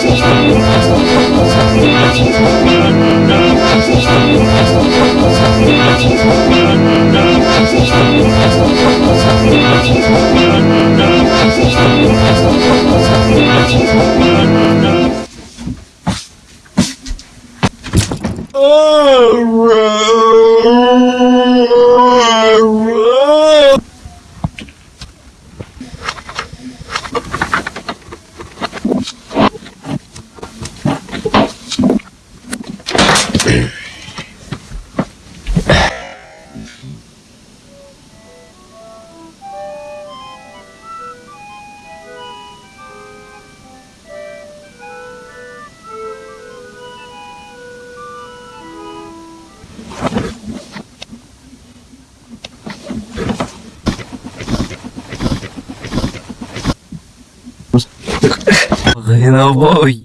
Thank you. Геновой.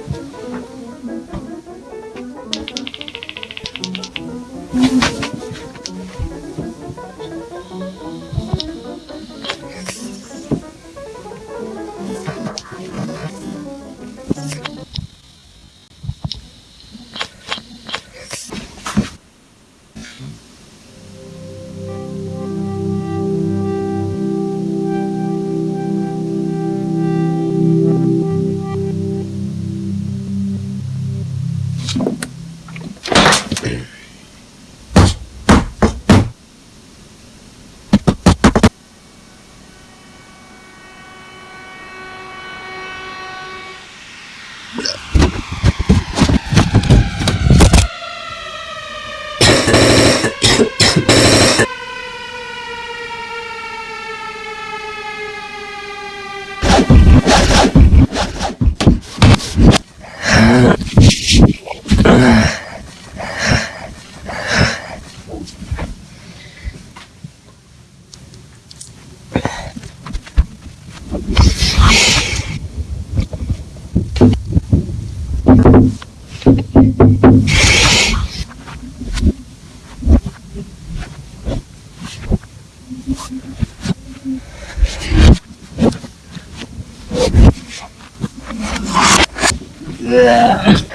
Yeah.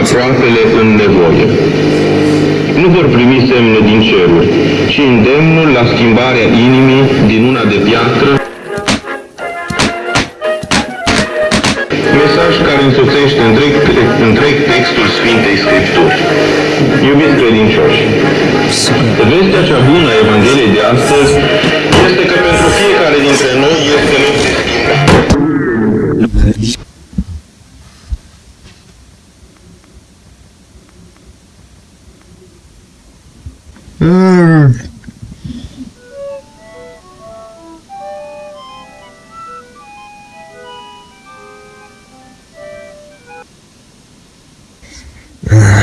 Aproapele în nevoie. Nu vor primi semne din ceruri, ci îndemnul la schimbarea inimii din una de piatră Mesaj care însoțește întreg, întreg textul Sfintei Scripturi. Iubiți credincioși, vestea cea bună a Evangheliei de astăzi Uh, uh.